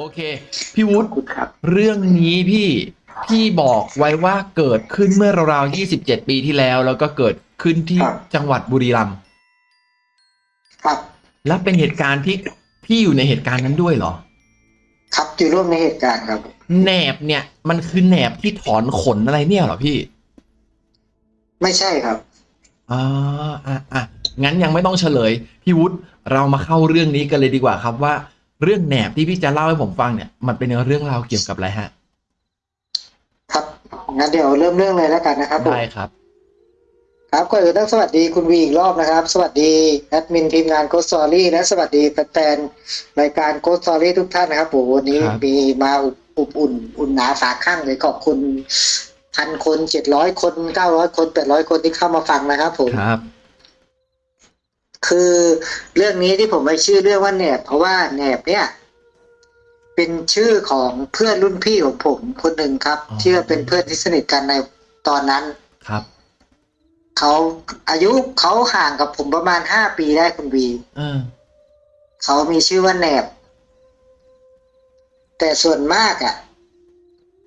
โอเค พี่วุขอฒิบคุณครับเรื่องนี้พี่พี่บอกไว้ว่าเกิดขึ้นเมื่อราวๆ 27 ปีที่แล้ว แล้วก็เกิดขึ้นที่ครับจังหวัดบุรีรัมย์ครับ และเป็นเหตุการณ์ที่พี่อยู่ในเหตุการณ์นั้นด้วยเหรอ ครับอยู่ร่วมในเหตุการณ์ครับแหนบเนี่ย มันคือแหนบที่ถอนขนอะไรเนี่ยเหรอพี่ ไม่ใช่ครับอ่าอะอะงั้นยังไม่ต้องเฉลย พี่วุฒิเรามาเข้าเรื่องนี้กันเลยดีกว่าครับว่า เรื่องแหนบที่พี่จะเล่าให้ผมฟังเนี่ย มันเป็นเรื่องราวเกี่ยวกับอะไรฮะ ครับงั้นเดี๋ยวเริ่มเรื่องเลยแล้วกันนะครับผมได้ครับ ครับก่อนอื่นต้องสวัสดีคุณวีอีกรอบนะครับ สวัสดีแอดมินทีมงาน Ghost Story และสวัสดีแฟนๆรายการ Ghost Story ทุกท่านนะครับผมวันนี้ครับมีมาอุบอุบอุ่นอุ่นหนาฝาคั่งเลยขอบคุณพันคนเจ็ดร้อยคนเก้าร้อยคนแปดร้อยคนที่เข้ามาฟังนะครับผมครับ คือเรื่องนี้ที่ผมไปชื่อเรื่องว่าแหนบเพราะว่าแหนบเนี่ย เป็นชื่อของเพื่อนรุ่นพี่ของผมคนหนึ่งครับอ๋อที่ว่าเป็นเพื่อนที่สนิทกันในตอนนั้นครับเขาอายุเขาห่างกับผมประมาณห้าปีได้คุณวีเออเขามีชื่อว่าแหนบ แต่ส่วนมากอะ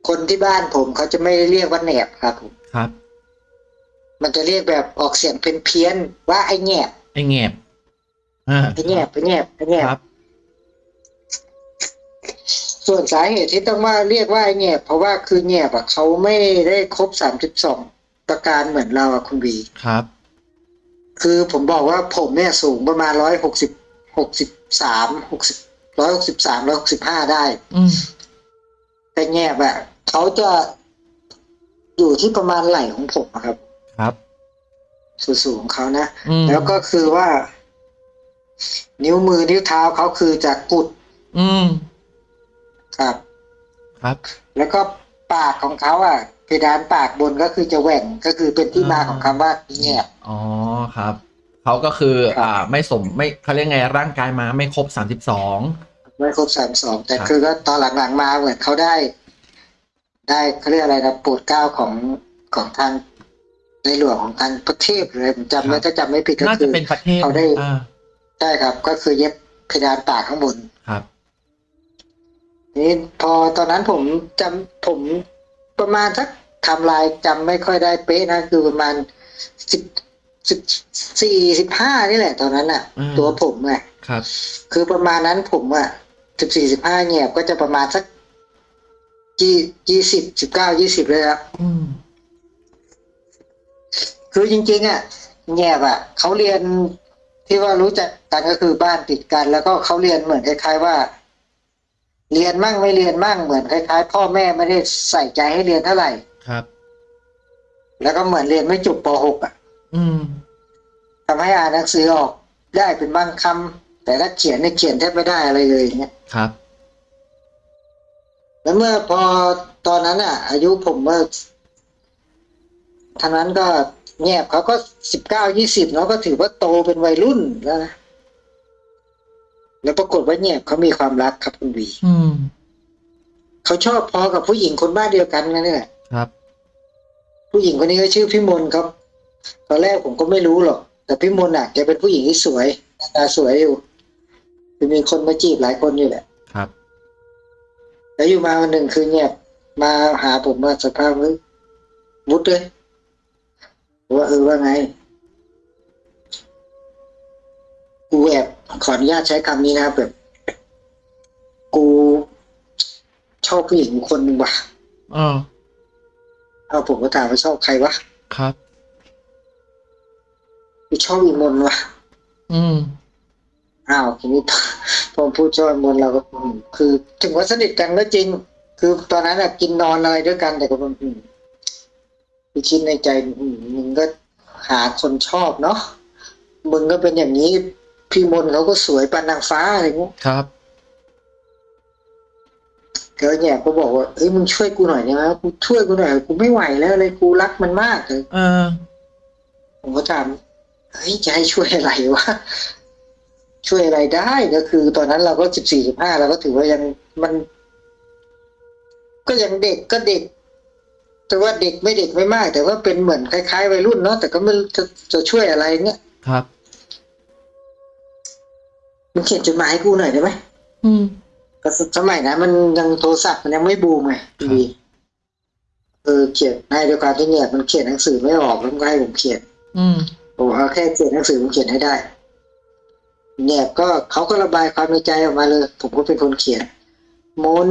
คนที่บ้านผมเขาจะไม่ได้เรียกว่าแหนบครับผมครับ มันจะเรียกแบบออกเสียงเพี้ยนๆว่าไอ้แหนบ ไอ้แหนบอ่าไอ้แหนบไอ้แหนบไอ้แหนบครับ ส่วนสาเหตุที่ต้องว่าเรียกว่าไอ้แหนบเพราะว่าคือแหนบอะเขาไม่ได้ครบสามสิบสองประการเหมือนเราอะคุณวีครับ คือผมบอกว่าผมเนี่ยสูงประมาณร้อยหกสิบหกสิบสามหกสิบร้อยหกสิบสามร้อยหกสิบห้าได้ อืมแต่แงบอะเขาจะอยู่ที่ประมาณไหล่ของผมอะครับ ครับ สูงๆของเขานะอืมแล้วก็คือว่า นิ้วมือนิ้วเท้าเขาคือจะกุด อืม ครับ ครับ แล้วก็ปากของเขาอะเพดานปากบนก็คือจะแหว่งก็คือเป็นที่มาของคำว่าแงบอ๋อครับเขาก็คือครับอ่า ไม่สมไม่เขาเรียกไงร่างกายมาไม่ครบสามสิบสองไม่ครบสามสองแต่ครับคือก็ตอนหลังๆมาเหมือนเขาได้ ได้เขาเรียกอะไรนะโปรดเกล้าของของทาง ในหลวงของทางประเทศเลยผมจำไม่ถ้าจำไม่ผิดก็น่าคืจะอเป็นประเทศเขาได้อ่าใช่ครับ ก็คือเย็บเพดานปากข้างบนครับนี่พอตอนนั้นผมจำผมประมาณสักไทำลายจำไม่ค่อยได้เป๊ะนะคือประมาณสิบสิบสี่สิบห้านี่แหละ ตอนนั้นอะอืมตัวผมไงครับ คือประมาณนั้นผมอะสิบสี่สิบห้าเนี่ยก็จะประมาณสักยี่ยี่สิบสิบเก้ายี่สิบเลยครับอืม คือจริงๆอะแง่บอะเขาเรียนที่ว่ารู้จักกันก็คือบ้านติดกัน แล้วก็เขาเรียนเหมือนคล้าย ๆว่า เรียนมั่งไม่เรียนมั่งเหมือนคล้าย ๆ พ่อแม่ไม่ได้ใส่ใจให้เรียนเท่าไหร่ครับ แล้วก็เหมือนเรียนไม่จบป .6 อะ อืมทำให้อ่านหนังสือออกได้เป็นบางคำแต่ถ้าเขียนเนี่ยเขียนแทบไม่ได้อะไรเลยอย่างเงี้ยครับ แล้วเมื่อพอตอนนั้นอะ อายุผมเมื่อทางนั้นก็ แงบเขาก็สิบเก้ายี่สิบเนาะก็ถือว่าโตเป็นวัยรุ่นแล้วนะแล้วปรากฏว่าแงบเขามีความรักครับคุณวีอืมเขาชอบพอกับผู้หญิงคนบ้านเดียวกันนั่นแหละครับ ผู้หญิงคนนี้ก็ชื่อพี่มนครับ ตอนแรกผมก็ไม่รู้หรอก แต่พี่มนอะแกเป็นผู้หญิงที่สวยหน้าตาสวยอยู่คือมีคนมาจีบหลายคนอยู่แหละ ครับ แล้วอยู่มาวันหนึ่งคือเงียบมาหาผมมาสภาพเฮ้ยมุดเลยผม ว่าเออว่าไง กูแอบขออนุญาตใช้คำนี้นะครับแบบ กูชอบผู้หญิงคนหนึ่งว่ะอ๋อเอาผมก็ถามว่าชอบใครวะ ครับกูชอบอีมนต์ว่ะ อืมอ้าวทีนี้พอพูดชอบอีมนต์เราก็อืมคือ ถึงว่าสนิทกันก็จริง คือตอนนั้นอะกินนอนอะไรด้วยกันแต่ก็แบบอืม คือคิดในใจอืมมึงก็หาคนชอบเนาะมึงก็เป็นอย่างนี้ พี่มนต์เขาก็สวยปานนางฟ้าอะไรเงี้ยครับเธอเนี่ยก็บอกว่าเอ้ยมึงช่วยกูหน่อยได้ไหมกูช่วยกูหน่อยกูไม่ไหวแล้วเลยกูรักมันมากเลยเออผมก็ถามเฮ้ยจะให้ช่วยอะไรวะช่วยอะไรได้ก็คือ ตอนนั้นเราก็สิบสี่สิบห้าเราก็ถือว่ายังมัน ก็ยังเด็กก็เด็ก แต่ว่าเด็กไม่เด็กไม่มาก แต่ว่าเป็นเหมือนคล้ายๆวัยรุ่นเนาะแต่ก็ไม่รู้จะจะช่วยอะไรเนี่ยครับมึงเขียนจดหมายให้กูหน่อยได้ไหมอืมก็สสมัยนั้นมันยังโทรศัพท์มันยังไม่บูมไงพี่วีเออเขียนในเดียวกันที่เนี่ยมันเขียนหนังสือไม่ออกแล้วมันก็ให้ผมเขียน อืมผมเอาแค่เขียนหนังสือผมเขียนให้ได้ เนี่ยก็เขาก็ระบายความในใจออกมาเลย ผมก็เป็นคนเขียนมน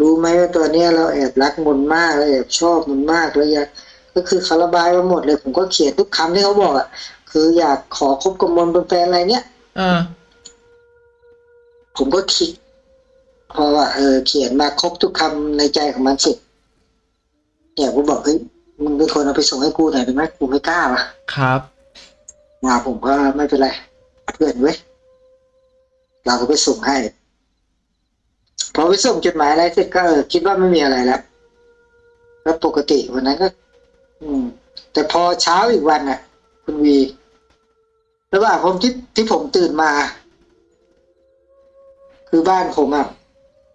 รู้ไหมว่าตัวเนี้ยเราแอบรักมนมากเราแอบชอบมนมากเลยอยากก็คือเขาระบายมาหมดเลย ผมก็เขียนทุกคำที่เขาบอกอะคืออยากขอคบกับมนเป็นแฟนอะไรเนี้ยอ่าผมก็คิดเพราะว่าเออเขียนมาครบทุกคำในใจของมันเสร็จเนี่ยผมบอกเฮ้ยมึงเป็นคนเอาไปส่งให้กูหน่อยได้ไหมกูไม่กล้าว่ะครับมาผมก็ไม่เป็นไรเพื่อนเว้ยเราก็ไปส่งให้ พอไปส่งจดหมายอะไรเสร็จก็เออคิดว่าไม่มีอะไรแล้วแล้วปกติวันนั้นก็ อืม แต่พอเช้าอีกวันน่ะ คุณวีระหว่างผมที่ที่ผมตื่นมา คือบ้านผมอะ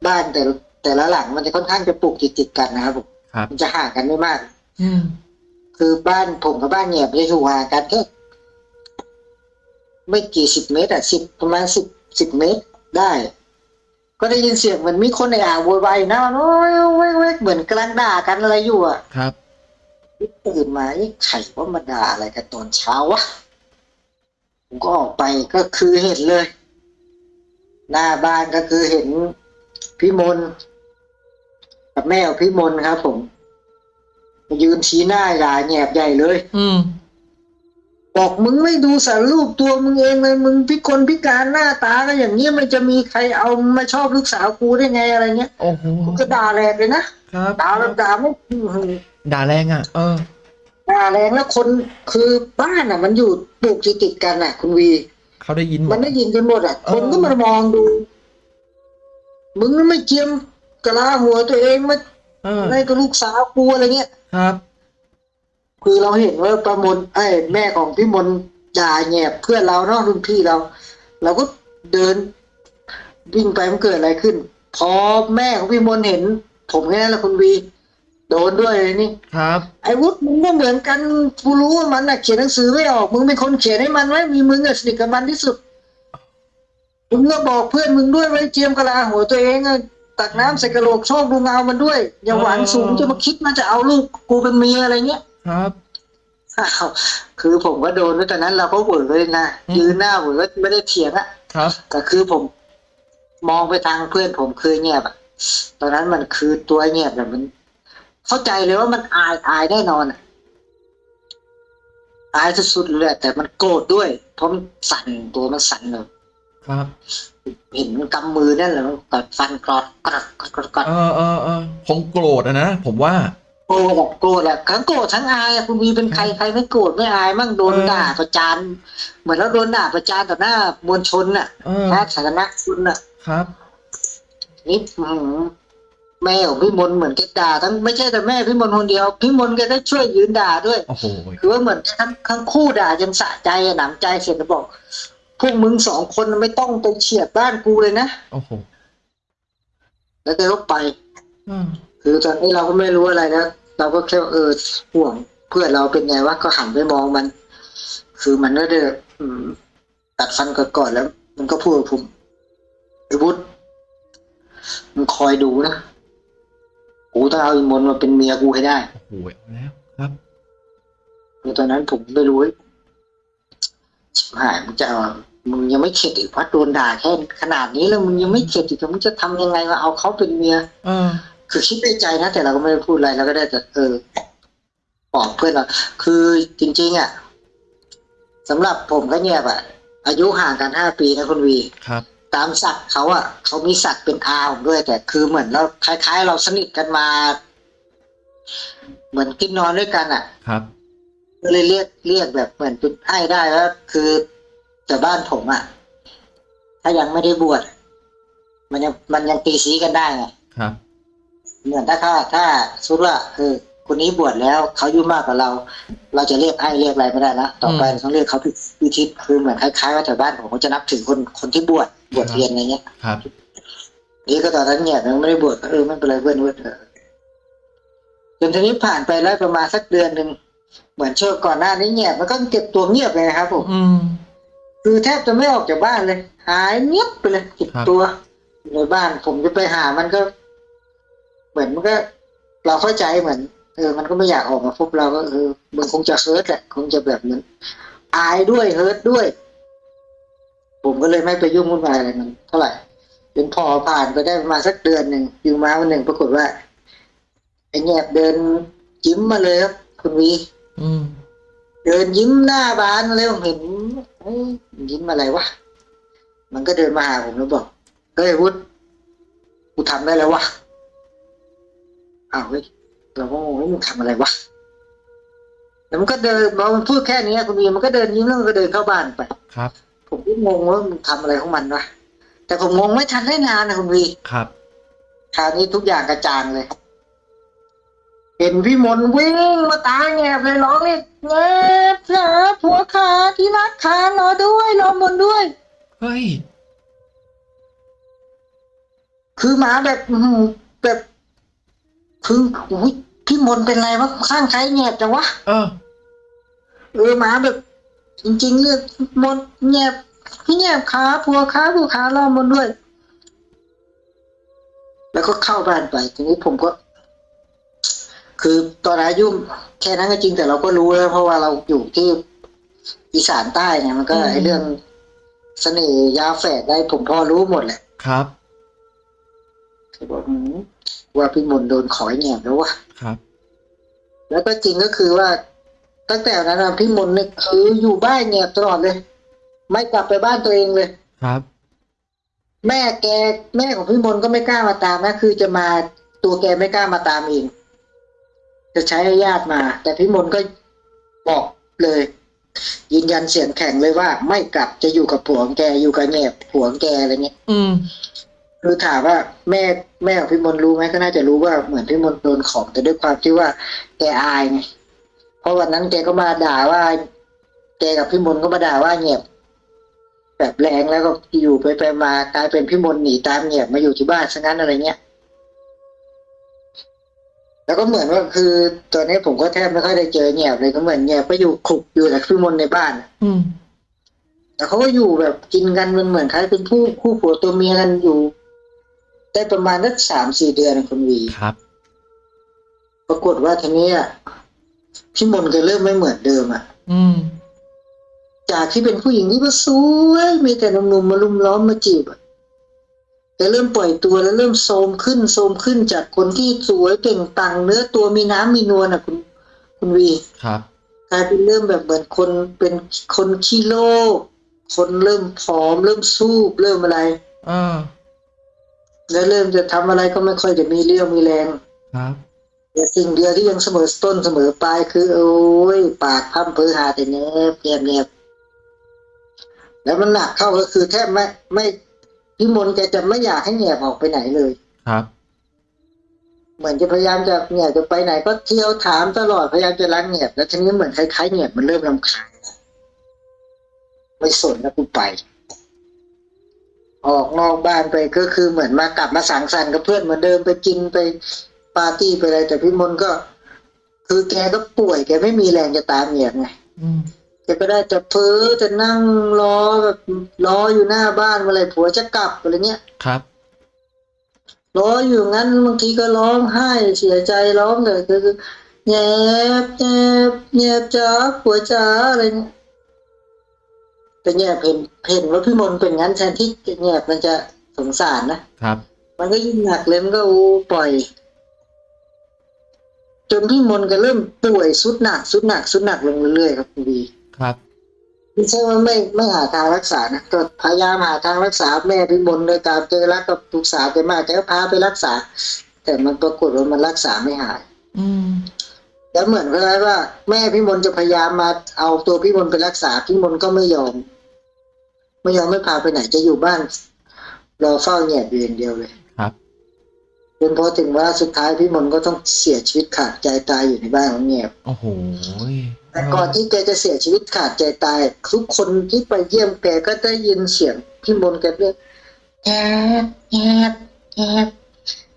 บ้านแต่ละแต่ละหลังมันจะค่อนข้างจะปลูกติดติดๆกันนะครับผมครับมันจะห่างกันไม่มาก อืมคือบ้านผมกับบ้านเนี่ยไม่ได้อยู่ห่างกันแค่ไม่กี่สิบเมตรอะสิบประมาณสิบสิบเมตรได้ ก็ได้ยินเสียงเหมือนมีคนในอ่างโวยวายอยู่นะโอ้ยเว้ยเว้ยเหมือนกำลังด่ากันอะไรอยู่อะครับตื่นมาไอ้ไข่ว่ามาด่าอะไรกันตอนเช้าวะผมก็ออกไปก็คือเห็นเลย หน้าบ้านก็คือเห็นพี่มนกับแม่ของพี่มนครับ ผม ยืนชี้หน้าด่าแหบใหญ่เลย อืม บอกมึงไม่ดูสารรูปตัวมึงเองเลยมึงพิกลพิการหน้าตาก็อย่างนี้มันจะมีใครเอามาชอบลูกสาวกูได้ไงอะไรเงี้ยโอ้โหผมก็ด่าแรงเลยนะครับด่าแบบด่าไม่อื้อหือด่าแรงอะ เออด่าแรงแล้วคนคือบ้านอะ มันอยู่ปลูกติดติดๆกันอะ คุณวีเขาได้ยินหมมัดนได้ยินกันหมดอะเออคนก็มามองดู มึงไม่เจียมกะลาหัวตัวเองมาเออในกับลูกสาวกูอะไรเงี้ยครับ คือเราเห็นว่าประมนไอ้ยแม่ของพี่มนด่าแหบเพื่อนเราเนาะรุ่นพี่เรา เราก็เดินวิ่งไปมันเกิดอะไรขึ้น พอแม่ของพี่มนเห็น ผมแค่นั้นแหละคุณวีโดนด้วยเลยนี่ครับ ไอ้วุฒิมึงก็เหมือนกันกูรู้ว่ามันน่ะเขียนหนังสือไม่ออก มึงเป็นคนเขียนให้มันไว้มีมึงอะสนิทกับมันที่สุดมึงก็บอกเพื่อนมึงด้วยให้เจียมกะลาหัวตัวเองอะตักน้ำใส่กะโหลกชะโงกดูเงามันด้วย อย่าหวังสูงจะมาคิดมันจะเอาลูกกูเป็นเมียอะไรเงี้ย ครับอ้าวคือผมก็โดนด้วยตอนนั้นเราก็เวิร์กเลยนะอืมยืนหน้าเวิร์กไม่ได้เถียงอะครับแต่คือผม มองไปทางเพื่อนผมคือเงียบอะตอนนั้นมันคือตัวเงียบแบบมัน เข้าใจเลยว่ามันอายอายแน่นอนอะอายสุดๆเลยอะแต่มันโกรธด้วยเพราะมันสั่นตัวมันสั่นเลยครับ เห็นมันกำมือนั่นแหละมันกัดฟันกรอดกรอดกรอดกรอดกรอดเออเออเออคงโกรธอะนะผมว่า โกรธอะโกรธอะทั้งโกรธทั้งอายอะคุณวีเป็นใครใครไม่โกรธไม่อายมั่งโดนเออด่าประจานเหมือนเราโดนด่าประจานต่อหน้ามวลชนน่ะเออสาธารณชนน่ะครับ นี่อื้อหือแม่ของพี่มนต์เหมือนแกด่าทั้งไม่ใช่แต่แม่พี่มนต์คนเดียวพี่มนต์แกก็ช่วยยืนด่าด้วย โอ้โหคือว่าเหมือนทั้งทั้งคู่ด่าจนสะใจอะหนำใจเสร็จแล้วบอก พวกมึงสองคนไม่ต้องไปเฉียดบ้านกูเลยนะโอ้โหแล้วแกก็ไป อืม คือตอนนี้เราก็ไม่รู้อะไรแล้วเราก็แค่ว่าเออห่วงเพื่อนเราเป็นไงวะก็หันไปมองมัน คือมันก็เดืออืมตัดฟันก่อนๆแล้ว มันก็พูดกับผมไอ้วุฒิมึงคอยดูนะกูต้องเอาอีมนต์มาเป็นเมียกูให้ได้โอ้โหเอาแล้วครับคือตอนนั้นผมไม่รู้ชิบหายมึงจะเอามึงยังไม่เข็ดอีกพัดโดนด่าแค่ขนาดนี้แล้วมึงยังไม่เข็ดอีกมึงจะทำยังไงมาเอาเขาเป็นเมีย เออ คือคิดในใจนะแต่เราก็ไม่ได้พูดอะไรเราก็ได้แต่เออบอกเพื่อนเราคือจริง ๆ อะสำหรับผมก็เงียบอะ อายุห่างกันห้าปีนะคุณวีครับ ตามศักดิ์เขาอะเขามีศักดิ์เป็นอาผมด้วย แต่คือเหมือนเราคล้าย ๆ เราสนิทกันมา เหมือนกินนอนด้วยกันอะ ครับก็เลยเรียกเรียกแบบเหมือนเป็นไอ้ได้แล้วคือแต่บ้านผมอะ ถ้ายังไม่ได้บวชมันยังมันยังตีสีกันได้ไงครับ เหมือนถ้าถ้าถ้าสมมติว่าเออคนนี้บวชแล้วเขาอายุมากกว่าเรา เราจะเรียกไอ้เรียกอะไรไม่ได้นะต่อไปอืมเราต้องเรียกเขาพิพิทิศคือเหมือนคล้ายๆว่าแต่บ้านผมก็จะนับถือคนคนที่บวชบวชเรียนอะไรเงี้ยครับนี่ก็ตอนนั้นเนี่ยยังไม่ได้บวชก็เออไม่เป็นไรเพื่อนเพื่อนเออจนทีนี้ผ่านไปแล้วประมาณสักเดือนหนึ่งเหมือนช่วงก่อนหน้านี้เนี่ยมันก็เก็บตัวเงียบเลยนะครับผมอืมคือแทบจะไม่ออกจากบ้านเลย หายเงียบไปเลยเก็บครับตัวในบ้านผมจะไปหามันก็ เหมือนมันก็ เราเข้าใจเหมือนเออมันก็ไม่อยากออกมาพบเราก็เออมันคงจะเฮิร์ตแหละคงจะแบบเหมือนอายด้วยเฮิร์ตด้วย ผมก็เลยไม่ไปยุ่งวุ่นวายอะไรมันเท่าไหร่จนพอผ่านไปได้ประมาณสักเดือนหนึ่งอยู่มาวันหนึ่งปรากฏว่าไอ้แงบเดินยิ้มมาเลยครับ คุณวีอืมเดินยิ้มหน้าบานมาเลยผมเห็นเอ้ยยิ้มอะไรวะมันก็เดินมาหาผมแล้วบอกเฮ้ยวุฒกูทำได้แล้ววะ อ้าวเฮ้ยเราก็งงว่ามึงทำอะไรวะแล้วมันก็เดินพอมันพูดแค่นี้คุณวีมันก็เดินยิ้มแล้วมันก็เดินเข้าบ้านไปครับ ผมก็งงว่ามึงทำอะไรของมันวะแต่ผมงงไม่ทันได้นานนะคุณวีครับคราวนี้ทุกอย่างกระจ่างเลย เห็นพี่มนต์วิ่งมาตายแงบเลยร้องเลยแงบจ๋าผัวขาที่รักขารอด้วยรอบนด้วย เฮ้ย คือหมาแบบอื้อหือแบบ คืออุ๊ยพี่มนต์เป็นไรวะข้างใครแงบจังวะเออเออหมาแบบ จริงๆเนี่ยมนต์แงบพี่แงบขาผัวขาผัวขารอบนด้วย แล้วก็เข้าบ้านไปทีนี้ผมก็ คือตอนอายุแค่นั้นก็จริงแต่เราก็รู้แล้วเพราะว่าเราอยู่ที่อีสานใต้เนี่ยมันก็อืมไอเรื่องเสน่ห์ยาแฝดได้ผมพอรู้หมดแหละครับคือบอกหืม ว่าพี่มนต์โดนขอยแหนบแล้ววะครับ แล้วก็จริงก็คือว่า ตั้งแต่นั้นนะพี่มนต์เนี่ยคืออยู่บ้านแหนบตลอดเลย ไม่กลับไปบ้านตัวเองเลยครับ แม่แกแม่ของพี่มนต์ก็ไม่กล้ามาตามนะคือจะมาตัวแกไม่กล้ามาตามเองจะใช้ญาติมา แต่พี่มนต์ก็บอกเลย ยืนยันเสียงแข็งเลยว่า ไม่กลับจะอยู่กับผัวของแกอยู่กับแงบผัวของแกอะไรเงี้ยอืม คือถามว่าแม่แม่ของพี่มนต์รู้ไหมก็น่าจะรู้ว่าเหมือนพี่มนต์โดนของแต่ด้วยความที่ว่าแกอายไงเพราะวันนั้นแกก็มาด่าว่าแกกับพี่มนต์ก็มาด่าว่าเงียบแบบแรงแล้วก็อยู่ไปไปมากลายเป็นพี่มนต์หนีตามเงียบมาอยู่ที่บ้านซะงั้นอะไรเงี้ยแล้วก็เหมือนว่าคือตอนนี้ผมก็แทบไม่ค่อยได้เจอเงียบเลยก็เหมือนเงียบก็อยู่ขลุกอยู่กับพี่มนต์ในบ้าน อืมแต่เขาก็อยู่แบบกินกันมันเหมือนคล้ายเป็นผู้คู่ผัวตัวเมียกันอยู่ ได้ประมาณสักสามสี่เดือนนะคุณวีครับ ปรากฏว่าทีนี้อะพี่มนต์ก็เริ่มไม่เหมือนเดิมอะ อืม จากที่เป็นผู้หญิงที่ว่าสวยมีแต่หนุ่มๆมาลุมล้อมมาจีบอะแกเริ่มปล่อยตัวแล้วเริ่มโทรมขึ้นโทรมขึ้นจากคนที่สวยเปล่งปลังเนื้อตัวมีน้ำมีนวลอะคุณ คุณวีครับกลายเป็นเริ่มแบบเหมือนคนเป็นคนขี้โลกคนเริ่มผอม เริ่มสูบเริ่มอะไรอ่า แล้วเริ่มจะทำอะไรก็ไม่ค่อยจะมีเรี่ยวมีแรงครับแต่สิ่งเดียวที่ยังเสมอต้นเสมอปลายคือ โอ้ยปากพั่มเพือหาแต่เนบเนียบเนียบแล้วมันหนักเข้าก็คือแทบไม่ไม่พี่มนต์แกจะไม่อยากให้แหนบออกไปไหนเลยครับ เหมือนจะพยายามจะเนี่ยจะไปไหน ก็เที่ยวถามตลอดพยายามจะล้างแหนบแล้วทีนี้เหมือนคล้ายๆแหนบมันเริ่มรำคาญแล้วไม่สนแล้วกูไป ออกนอกบ้านไปก็คือเหมือนมากลับมาสังสรรค์กับเพื่อนเหมือนเดิมไปกินไปปาร์ตี้ไปอะไร แต่พี่มนต์ก็ คือแกก็ป่วยแกไม่มีแรงจะตามเหนียบไงอืมแกก็ได้จะเพ้อจะนั่งรอแบบรออยู่หน้าบ้านเมื่อไหรผัวจะกลับอะไรเงี้ยครับรออยู่งั้นบางทีก็ร้องไห้เสียใจร้องเลยคือแงบแงบแงบจ้าผัวจ้าอะไรเงี้ย แต่แงบเห็นเห็นว่าพี่มนต์เป็นงั้นแทนที่แงบมันจะสงสารนะครับ มันก็ยิ่งหนักเลยมันก็อู้ปล่อย จนพี่มนต์ก็เริ่มป่วยสุดหนักสุดหนักสุดหนักลงเรื่อยๆครับคุณบีครับไม่ใช่ว่าไม่ไม่หาทางรักษานะก็พยายามหาทางรักษาแม่พี่มนต์โดยการเจอรักกับลูกสาวแกมากแกก็พาไปรักษา แต่มันปรากฏว่ามันรักษาไม่หาย อืมแล้วเหมือนกับว่า แม่พี่มนต์จะพยายามมาเอาตัวพี่มนต์ไปรักษาพี่มนต์ก็ไม่ยอม ไม่ยอมไม่พาไปไหนจะอยู่บ้านรอเฝ้าแหนบอยู่อย่างเดียวเลยครับจนพอถึงว่าสุดท้ายพี่มนต์ก็ต้องเสียชีวิตขาดใจตายอยู่ในบ้านของแหนบโอ้โหแต่ก่อนที่แกจะเสียชีวิตขาดใจตาย ทุกคนที่ไปเยี่ยมแกก็ได้ยินเสียงพี่มนต์แกเรียกแอบแอบแอบ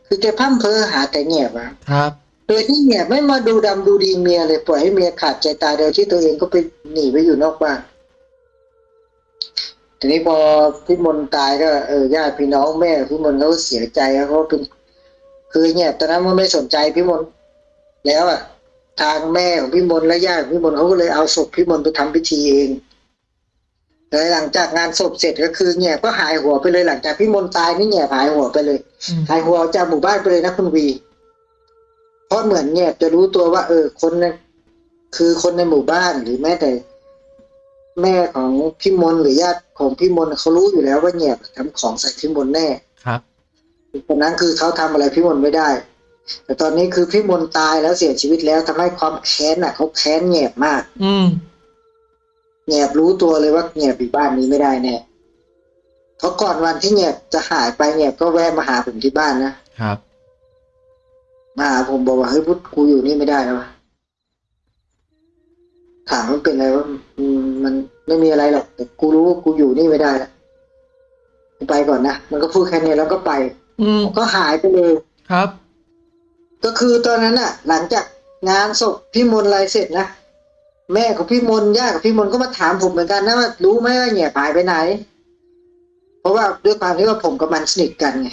คือแกพร่ำเพ้อหาแต่แงบอะครับโดยที่แงบไม่มาดูดำดูดีเมียเลยปล่อยให้เมียขาดใจตายโดยที่ตัวเองก็ไปหนีไปอยู่นอกบ้าน ทีนี้พอพี่มนต์ตายก็เออญาติพี่น้องแม่พี่มนต์เขาก็เสียใจแล้วเขาเป็นคือเงียบตอนนั้นมันไม่สนใจพี่มนต์แล้วอะทางแม่ของพี่มนต์และญาติของพี่มนต์เขาก็เลยเอาศพพี่มนต์ไปทำพิธีเองแล้วหลังจากงานศพเสร็จก็คือเงียบก็หายหัวไปเลยหลังจากพี่มนต์ตายนี่เงียบหายหัวไปเลยอืมหายหัวออกจากหมู่บ้านไปเลยนะคุณวีเพราะเหมือนเนี่ยจะรู้ตัวว่า เออคนนั้นคือคนในหมู่บ้านหรือแม้แต่ แม่ของพี่มนต์หรือญาติของพี่มนต์เขารู้อยู่แล้วว่าเนี่ยทำของใส่พี่มนต์แน่ครับตอนนั้นคือเขาทำอะไรพี่มนต์ไม่ได้ แต่ตอนนี้คือพี่มนต์ตายแล้วเสียชีวิตแล้วทำให้ความแค้นอะเขาแค้นแหบมาก อืมแหบรู้ตัวเลยว่าแหบอยู่บ้านนี้ไม่ได้แน่เพราะก่อนวันที่แหบจะหายไปแหบก็แวะมาหาผมที่บ้านนะครับ มาหาผมบอกว่าเฮ้ยพุทธกูอยู่นี่ไม่ได้แล้ววะ ถามมันเป็นอะไรว่ามันไม่มีอะไรหรอก แต่กูรู้ว่ากูอยู่นี่ไม่ได้แล้วกูไปก่อนนะ มันก็พูดแค่นี้แล้วก็ไป อืมก็หายไปเลยครับ ก็คือตอนนั้นน่ะหลังจากงานศพพี่มนต์อะไรเสร็จนะแม่ของพี่มนต์ย่าของพี่มนต์ก็มาถามผมเหมือนกันนะว่ารู้ไหมว่าเนี่ยหายไปไหน เพราะว่าด้วยความที่ว่าผมกับมันสนิทกันไง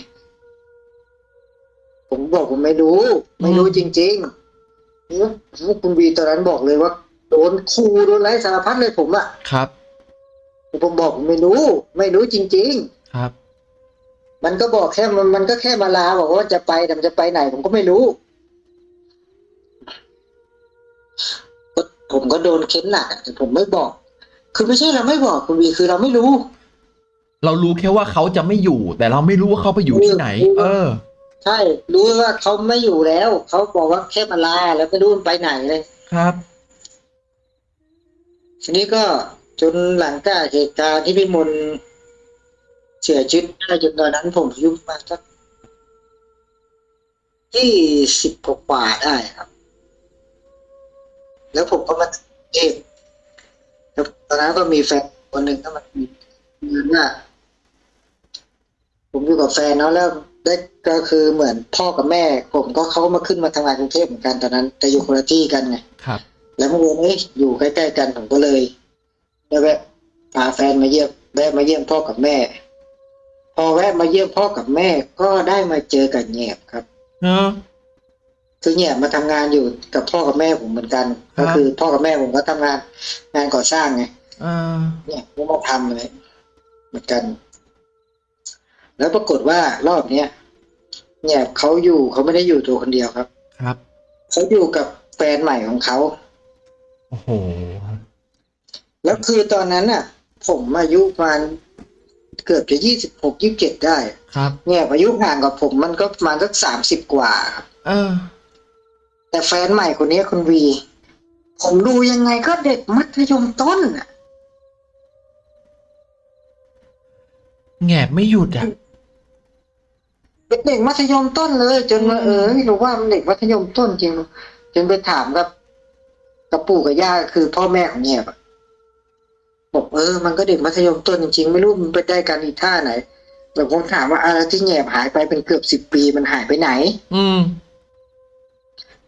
ผมบอกผมไม่รู้ ไม่รู้จริงๆนี่คุณวีตอนนั้นบอกเลยว่า โดนคูโดนไล่สารพัดเลยผมอะครับแต่ผมบอกผมไม่รู้ ไม่รู้จริง ๆ ครับ มันก็บอกแค่มันมันก็แค่มาลาบอกว่าจะไปแต่มันจะไปไหน ผมก็ไม่รู้ก็ผมก็โดนเค้นหนักอะแต่ผมไม่บอก คือไม่ใช่เราไม่บอกคุณวีคือเราไม่รู้ เรารู้แค่ว่าเขาจะไม่อยู่ แต่เราไม่รู้ว่าเขาไปอยู่ที่ไหน เออใช่ รู้ว่าเขาไม่อยู่แล้ว เขาบอกว่าแค่มาลาแล้วไม่รู้มันไปไหนเลย ครับ ทีนี้ก็จนหลังจากเหตุการณ์ที่พี่มนเสียชีวิตได้จนตอนนั้นผมอายุประมาณสักที่สิบกว่าได้ครับ แล้วผมก็มาเองแล้วตอนนั้นก็มีแฟนคนหนึ่งก็มามีเงินว่าผมอยู่กับแฟนเนาะแล้วได้ก็คือเหมือนพ่อกับแม่ ผมก็เขาก็มาขึ้นมาทำงานกรุงเทพเหมือนกันตอนนั้น แต่อยู่คนละที่กันไงครับ แล้วเมื่อวานนี้อยู่ใกล้ๆกันผมก็เลยได้แวะพาแฟนมาเยี่ยมแวะมาเยี่ยมพ่อกับแม่ พอแวะมาเยี่ยมพ่อกับแม่ ก็ได้มาเจอกับแหนบครับเออคือแหนบมาทำงานอยู่กับพ่อกับแม่ผมเหมือนกันครับก็คือพ่อกับแม่ผมก็ทำงาน งานก่อสร้างไงเออเนี่ยก็มาทำเลยเหมือนกัน แล้วปรากฏว่ารอบเนี้ยแหนบเขาอยู่เขาไม่ได้อยู่ตัวคนเดียวครับ ครับเขาอยู่กับแฟนใหม่ของเขา โอ้โหแล้วคือตอนนั้นน่ะ ผมอายุประมาณเกือบจะยี่สิบหกยี่สิบเจ็ดได้ ครับ เนี่ยอายุห่างกับผมมันก็ประมาณสักสามสิบกว่าครับเออ แต่แฟนใหม่คนนี้คุณวี ผมดูยังไงก็เด็กมัธยมต้นอะแงบไม่หยุดอะเป็นเด็กมัธยมต้นเลย จนมาเออไม่รู้ว่ามันเด็กมัธยมต้นจริง จนไปถามกับ กับปู่กับย่าคือพ่อแม่ของเนี่ยบอะบอกเออ มันก็เด็กมัธยมต้นจริงๆ ไม่รู้มันไปได้กันอีท่าไหนแต่ผมถามว่าอะไรที่แหนบหายไปเป็นเกือบสิบปีมันหายไปไหน อืม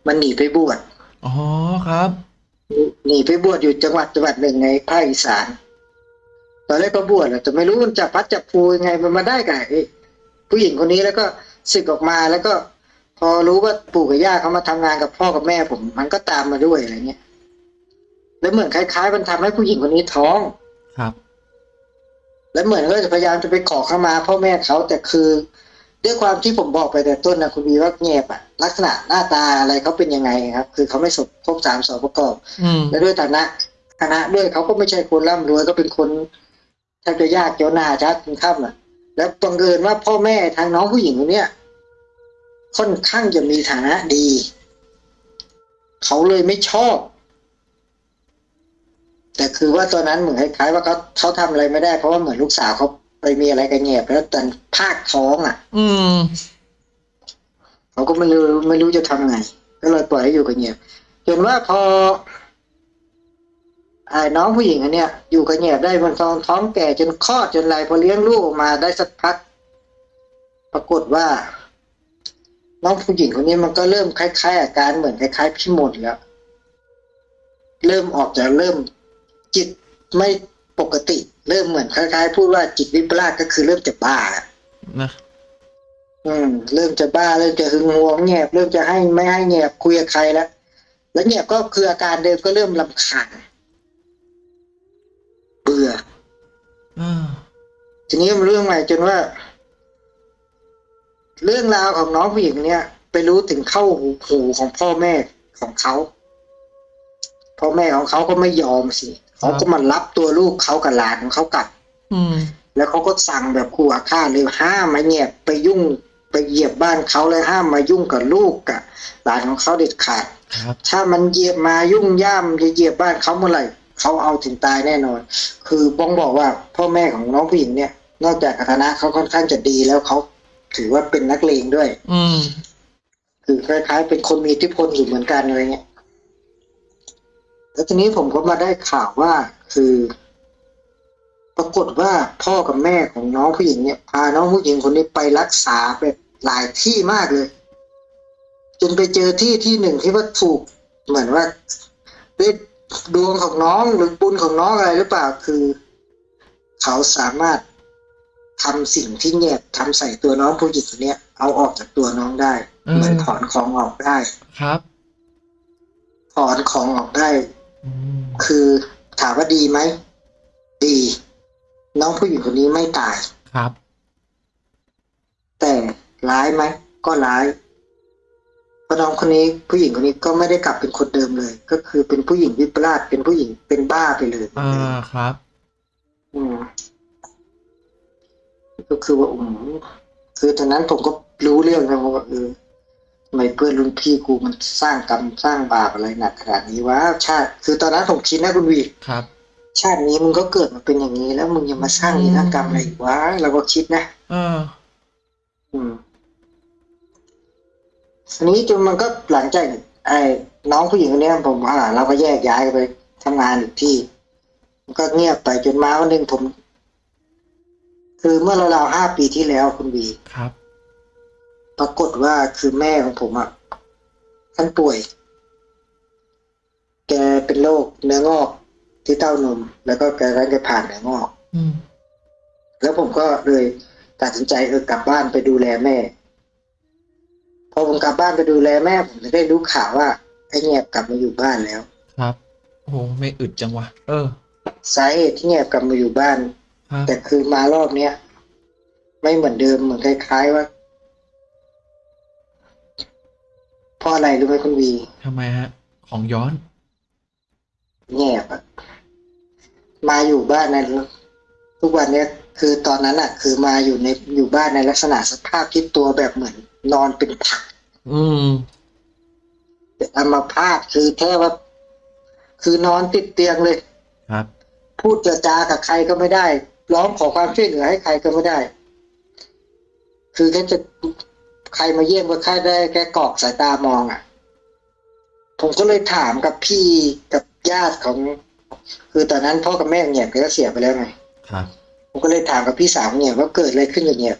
มันหนีไปบวชอ๋อครับหนีไปบวชอยู่จังหวัดจังหวัดหนึ่งในภาคอีสานตอนแรกก็บวชแหละแต่ไม่รู้มันจับพัดจับผูยังไงมันมาได้กับไอ้ผู้หญิงคนนี้แล้วก็สึกออกมาแล้วก็ พอรู้ว่าปู่กับย่าเขามาทำงานกับพ่อกับแม่ผม มันก็ตามมาด้วยอะไรเงี้ย แล้วเหมือนคล้ายๆ มันทำให้ผู้หญิงคนนี้ท้องครับ แล้วเหมือนก็จะพยายามจะไปขอเข้ามาพ่อแม่เขาแต่คือ ด้วยความที่ผมบอกไปแต่ต้นนะคุณวีว่าเงียบอะลักษณะหน้าตาอะไรเขาเป็นยังไงครับ คือเขาไม่สมครบสามสองประกอบอืมและด้วยฐานะฐานะด้วยเขาก็ไม่ใช่คนร่ำรวยก็เป็นคนแทบจะยากจนหนาชัดเป็นข้ามอะ แล้วบังเอิญว่าพ่อแม่ทางน้องผู้หญิงคนเนี้ยค่อนข้างจะมีฐานะดี เขาเลยไม่ชอบ แต่คือว่าตอนนั้นเหมือนคล้ายๆว่าเขาเขาทำอะไรไม่ได้ เพราะว่าเหมือนลูกสาวเขาไปมีอะไรกันเงียบแล้วตอนภาคท้องอะ อืมเขาก็ไม่รู้ไม่รู้จะทำไง ก็เลยปล่อยให้อยู่กับเงียบจนว่าพอไอ้น้องผู้หญิงอันเนี้ยอยู่กับเงียบได้มันท้องท้องแก่จนคลอดจนอะไรพอเลี้ยงลูกออกมาได้สักพัก ปรากฏว่า น้องผู้หญิงคนนี้มันก็เริ่มคล้ายๆอาการเหมือนคล้ายๆพี่มดแล้ว เริ่มออกจากเริ่ม จิตไม่ปกติ เริ่มเหมือนคล้ายๆ พูดว่าจิตวิปลาสก็คือเริ่มจะบ้าแล้วนะอืม เริ่มจะบ้าเริ่มจะหึงหวงแงบเริ่มจะให้ไม่ให้แงบคุยกับใครแล้วแล้วแงบก็คืออาการเดิมก็เริ่มลำคาญเบื่ออ่าทีนี้มันเรื่องใหม่จนว่า เรื่องราวของน้องผู้หญิงเนี่ย ไปรู้ถึงเข้าหูหูของพ่อแม่ของเขาพ่อแม่ของเขาก็ไม่ยอมสิ เขาก็มารับตัวลูกเขากับหลานของเขากลับ อืม แล้วเขาก็สั่งแบบขู่อาฆาตเลยห้ามมาเงียบไปยุ่งไปเหยียบบ้านเขาเลยห้ามมายุ่งกับลูกกับหลานของเขาเด็ดขาด ครับ ถ้ามันเหยียบมายุ่งย่ามจะเหยียบบ้านเขาเมื่อไหร่เขาเอาถึงตายแน่นอน คือบ้องบอกว่าพ่อแม่ของน้องผู้หญิงเนี่ย นอกจากฐานะเขาค่อนข้างจะดีแล้วเขาถือว่าเป็นนักเลงด้วย อืม คือคล้ายๆ เป็นคนมีอิทธิพลอยู่เหมือนกันอะไรเงี้ย แล้วทีนี้ผมก็มาได้ข่าวว่า คือ ปรากฏว่าพ่อกับแม่ของน้องผู้หญิงเนี่ยพาน้องผู้หญิงคนนี้ไปรักษาแบบหลายที่มากเลย จนไปเจอที่ที่หนึ่งที่ว่าถูกเหมือนว่าด้วยดวงของน้องหรือบุญของน้องอะไรหรือเปล่าคือ เขาสามารถทำสิ่งที่แยบทำใส่ตัวน้องผู้หญิงคนเนี้ยเอาออกจากตัวน้องได้อืมเหมือนถอนของออกได้ครับ ถอนของออกได้อืม คือถามว่าดีไหม ดี น้องผู้หญิงคนนี้ไม่ตายครับ แต่ร้ายไหม ก็ร้ายเพราะน้องคนนี้ผู้หญิงคนนี้ก็ไม่ได้กลับเป็นคนเดิมเลย ก็คือเป็นผู้หญิงวิปลาสเป็นผู้หญิงเป็นบ้าไปเลยอ่าครับ อืมก็คือว่าอืมคือตอนนั้นผมก็รู้เรื่องแล้วว่าเออ ทำไมเพื่อนรุ่นพี่กูมันสร้างกรรมสร้างบาปอะไรหนักขนาดนี้วะชาติ คือตอนนั้นผมคิดนะคุณวีครับ ชาตินี้มึงก็เกิดมาเป็นอย่างนี้แล้วมึงยังมาสร้างนิรกรรมอะไรอีกวะเราก็คิดนะเออ อืมทีนี้จนมันก็หลังจากไอ้น้องผู้หญิงคนเนี้ยผมอ่าเราก็แยกย้ายกันไปทำงานอีกที่มันก็เงียบไปจนมาวันหนึ่งผม คือเมื่อราวๆห้าปีที่แล้วคุณวีครับ ปรากฏว่าคือแม่ของผมอะท่านป่วย แกเป็นโรคเนื้องอกที่เต้านม แล้วก็แกก็จะผ่านเนื้องอกอืมแล้วผมก็เลยตัดสินใจเออกลับบ้านไปดูแลแม่ พอผมกลับบ้านไปดูแลแม่ ผมจะได้รู้ข่าวว่าไอ้เงียบกลับมาอยู่บ้านแล้ว ครับโอ้โหไม่อึดจังวะเออสาเหตุที่เงียบกลับมาอยู่บ้านครับแต่คือมารอบเนี้ยไม่เหมือนเดิมเหมือนคล้าย ๆ ว่า เพราะอะไรรู้ไหมคุณวีทำไมฮะ ของย้อนเงียบอะมาอยู่บ้านในทุกวันเนี้ยคือตอนนั้นอะคือมาอยู่ในอยู่บ้านในลักษณะสภาพที่ตัวแบบเหมือน นอนเป็นผัก อืมอัมาพาตคือแค่ว่าคือนอนติดเตียงเลย ครับ พูดเจรจากับใครก็ไม่ได้ ร้องขอความช่วยเหลือให้ใครก็ไม่ได้ คือแค่จะ ใครมาเยี่ยมก็แค่ได้แค่กรอกสายตามองอะ ผมก็เลยถามกับพี่กับญาติของ คือตอนนั้นพ่อกับแม่เนี่ยแกก็เสียไปแล้วไงครับผมก็เลยถามกับพี่สาวเนี่ยว่าเกิดอะไรขึ้นกับเนี่ย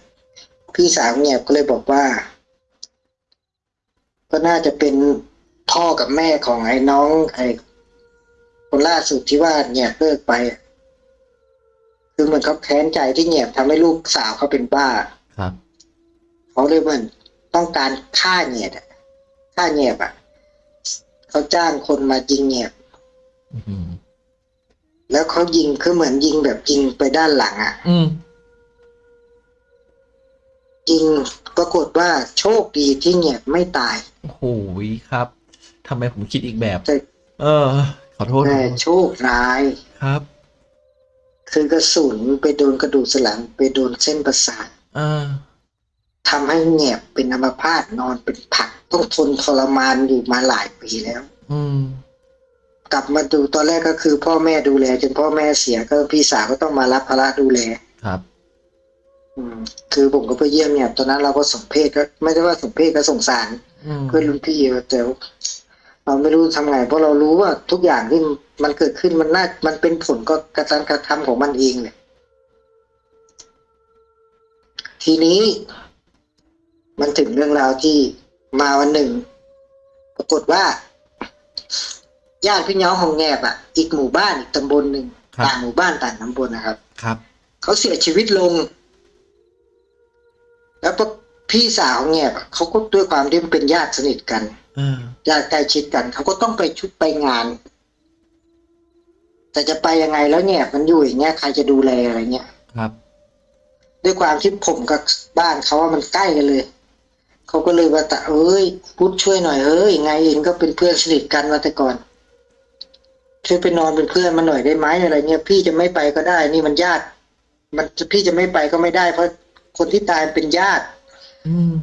พี่สาวเนี่ยก็เลยบอกว่า ก็น่าจะเป็นพ่อกับแม่ของไอ้น้อง ไอ้คนล่าสุดที่ว่าเนี่ยเลิกไปอะคือเหมือนเขาแค้นใจที่เนี่ยทำให้ลูกสาวเขาเป็นบ้า ครับเขาเลยเหมือน ต้องการฆ่าเงียบอะฆ่าเงียบอะเขาจ้างคนมายิงเงียบอืมแล้วเขายิงคือเหมือนยิงแบบยิงไปด้านหลัง อะอืมยิงปรากฏว่าโชคดีที่เงียบไม่ตายโอ้โหครับทำไมผมคิดอีกแบบแต่เออ ขอโทษแต่โชคร้ายครับ คือกระสุนไปโดนกระดูกสันหลัง ไปโดนเส้นประสาทอ่า ทำให้เงียบเป็นอัมพาตนอนเป็นผัก ต้องทนทรมานอยู่มาหลายปีแล้ว อืม กลับมาดูตอนแรกก็คือ พ่อแม่ดูแลจนพ่อแม่เสียก็พี่สาวก็ต้องมารับภาระดูแล ครับ อืม คือผมก็ไปเยี่ยมเนี่ยตอนนั้นเราก็สมเพศก็ไม่ได้ว่าสมเพศก็สงสาร อืมเพื่อนรุ่นพี่แต่เราไม่รู้ทำไงเพราะเรารู้ว่าทุกอย่างที่มันเกิดขึ้นมันน่ามันเป็นผลก็กระทำกระทำของมันเองเนี่ยทีนี้ มันถึงเรื่องราวที่มาวันหนึ่ง ปรากฏว่าญาติพี่น้องของแงบอะ อีกหมู่บ้านอีกตำบลหนึ่งครับต่างหมู่บ้านต่างตำบลนะครับ ครับเขาเสียชีวิตลง แล้วก็พี่สาวเนี่ยเขาก็ด้วยความที่เป็นญาติสนิทกันอ่าญาติใกล้ชิดกันเขาก็ต้องไปชุดไปงาน แต่จะไปยังไงแล้วเนี่ย มันอยู่อย่างเงี้ยใครจะดูแลอะไรเงี้ยครับ ด้วยความที่ผมกับบ้านเขาว่ามันใกล้กันเลย เขาก็เลยว่าแต่เอ้ยพุทธช่วยหน่อยเอ้ยไงเองก็เป็นเพื่อนสนิทกันมาแต่ก่อนช่วยไปนอนเป็นเพื่อนมาหน่อยได้ไหมอะไรเงี้ยพี่จะไม่ไปก็ได้ นี่มันญาติ มันพี่จะไม่ไปก็ไม่ได้ เพราะคนที่ตายเป็นญาติ อืม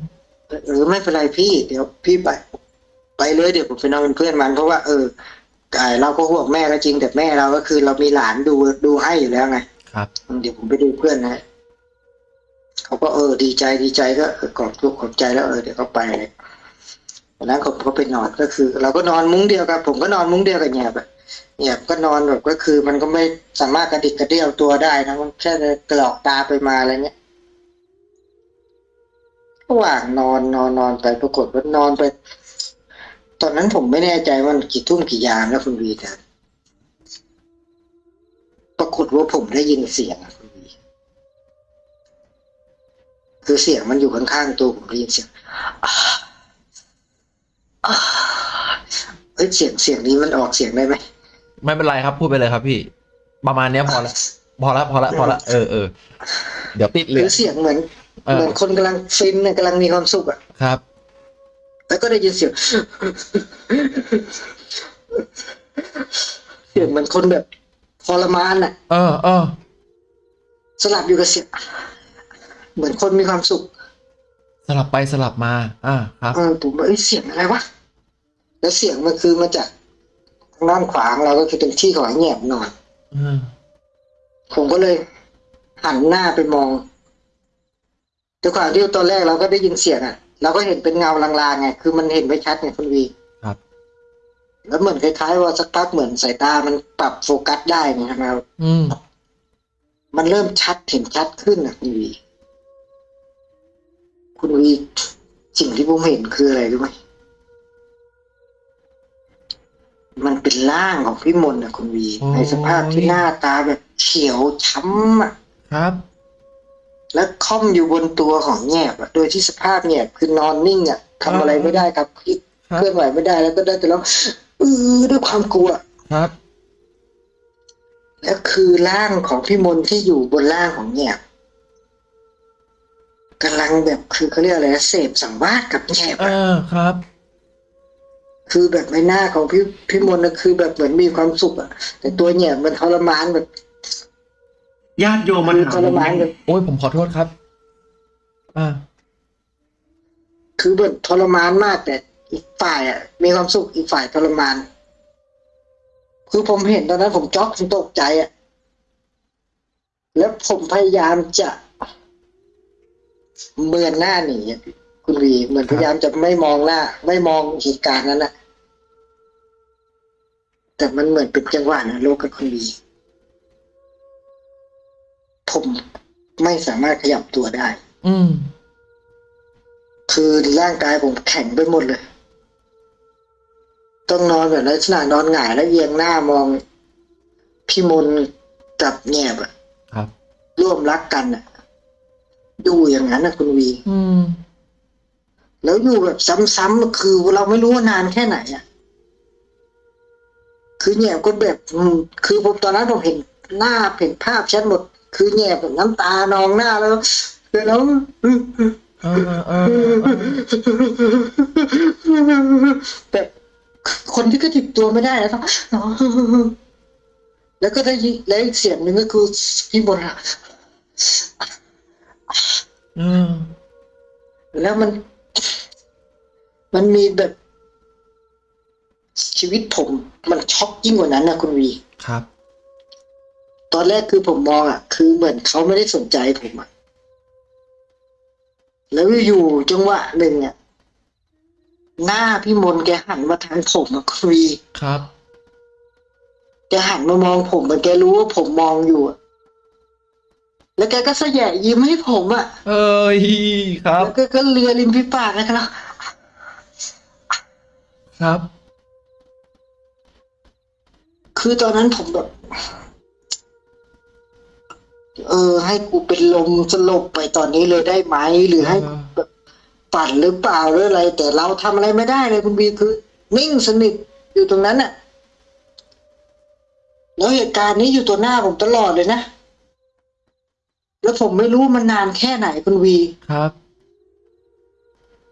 เออไม่เป็นไรพี่ เดี๋ยวพี่ไป ไปเลยเดี๋ยวผมไปนอนเป็นเพื่อนมัน เพราะว่าเออไอ้เราก็ห่วงแม่ก็จริงแต่แม่เราก็คือเรามีหลานดูดูให้อยู่แล้วไง ครับ เดี๋ยวผมไปดูเพื่อนนะ เขาก็เออดีใจดีใจก็เออขอบทุกขอบใจแล้วเออเดี๋ยวเขาไปเลยวันนั้นผมก็ไปนอนก็คือ เราก็นอนมุ้งเดียวกันผมก็นอนมุ้งเดียวกับแหนบอะแหนบก็นอนแบบก็คือ มันก็ไม่สามารถกระดิกกระเดี่ยวตัวได้นะมันแค่กระหลอกตาไปมาอะไรเงี้ยระหว่างนอนนอนนอนไปปรากฏว่านอนไป ตอนนั้นผมไม่แน่ใจว่ากี่ทุ่มกี่ยามแล้วคุณวีแต่ปรากฏว่าผมได้ยินเสียง คุณวีคือเสียงมันอยู่ข้างๆตัวผมได้ยินเสียงอ่าอ่าเอ้ยเสียงเสียงนี้มันออกเสียงได้ไหมไม่เป็นไรครับพูดไปเลยครับพี่ ประมาณเนี้ยพอละพอละพอละพอละเออเออเดี๋ยวติดเหลืคืออเสียงเหมือนเอเหมืออนคนกำลังฟินน่ะกำลังมีความสุขอะครับ แล้วก็ได้ยินเสียงเสียงเหมือนคนแบบทรมานอะ เออเออสลับอยู่กับเสียง เหมือนคนมีความสุข สลับไปสลับมา อ่าครับเออผมว่าเอ้ยเสียงอะไรวะแล้วเสียงมันคือมาจากทางด้านขวาของเราก็คือเป็นที่ของไอ้แหนบนอนอืมผมก็เลยหันหน้าไปมองด้วยความที่ตอนแรกเราก็ได้ยินเสียงอะเราก็เห็นเป็นเงาลางๆไงคือมันเห็นไม่ชัดไงคุณวีครับ แล้วเหมือนคล้ายๆว่าสักพักเหมือนสายตามันปรับโฟกัสได้ไงครับอืมมันเริ่มชัดเห็นชัดขึ้นอะคุณวี คุณวีสิ่งที่ผมเห็นคืออะไรรู้ไหมมันเป็นร่างของพี่มนต์นะคุณวีในสภาพที่หน้าตาแบบเขียวช้ำอะครับ และค่อมอยู่บนตัวของแงบอะโดยที่สภาพแงบคือนอนนิ่งอะทำอะไรไม่ได้ครับคิดครับ เคลื่อนไหวไม่ได้แล้วก็ได้แต่ร้องเออด้วยความกลัว ครับ และคือร่างของพี่มนต์ที่อยู่บนร่างของแงบ กำลังแบบคือเขาเรียกอะไรนะเสพสังวาสกับแงบเออะอครับ คือแบบใบหน้าของพี่พี่มนต์นะคือแบบเหมือนมีความสุขอะแต่ตัวแงบมันทรมานแบบญาติโยมมาคือถาทมรมานแบบโอ้ยผมขอโทษครับ อ่า คือแบบทรมานมากแต่อีกฝ่ายอะมีความสุขอีกฝ่ายทรมาน คือผมเห็นตอนนั้นผมช็อกผมตกใจอะแล้วผมพยายามจะ เบือนหน้าหนีอะคุณวีเหมือนครับพยายามจะไม่มองหน้า ไม่มองเหตุการณ์นั้นอะแต่มันเหมือนเป็นจังหวะนะโลกกับคุณวีผมไม่สามารถขยับตัวได้ อืม คือร่างกายผมแข็งไปหมดเลย ต้องนอนแบบลักษณะนอนหงายแล้วเอียงหน้ามองพี่มนต์กับแงบอะครับ ร่วมรักกันอะ ดูอย่างนั้นนะคุณวี อืม แล้วอยู่แบบซ้ำๆคือเราไม่รู้ว่านานแค่ไหนอะคือแงบก็แบบอืมคือผมตอนนั้นผมเห็นหน้าเห็นภาพชัดหมด คือแงบแบบน้ำตานองหน้าแล้วแล้วเออเออเออเออแบบคนที่ก็ติดตัวไม่ได้แล้วต้องแล้วก็ได้ยินแล้วอีกเสียงหนึ่งก็คือพี่บนอะเออแล้วมัน มันมีแบบชีวิตผม มันช็อกยิ่งกว่านั้นนะคุณวีครับ ตอนแรกคือผมมองอะ คือเหมือนเขาไม่ได้สนใจผมอะ แล้วอยู่ๆจังหวะหนึ่งอะหน้าพี่มนต์แกหันมาทางผมอะคุณวีครับแกหันมามองผมเหมือนแกรู้ว่าผมมองอยู่อะ แล้วแกก็แสยะยิ้มให้ผมอะเอ้ยครับ แล้วก็ก็เลียริมฝีปากนะครับ ครับ คือตอนนั้นผมแบบ เออ ให้กูเป็นลมสลบไปตอนนี้เลยได้ไหม หรือให้เออแบบปั่นหรือเปล่าหรืออะไร แต่เราทำอะไรไม่ได้เลยคุณบีคือ นิ่งสนิทอยู่ตรงนั้นน่ะแล้วเหตุการณ์นี้อยู่ตัวหน้าผมตลอดเลยนะ แล้วผมไม่รู้มันนานแค่ไหนคุณวี ครับ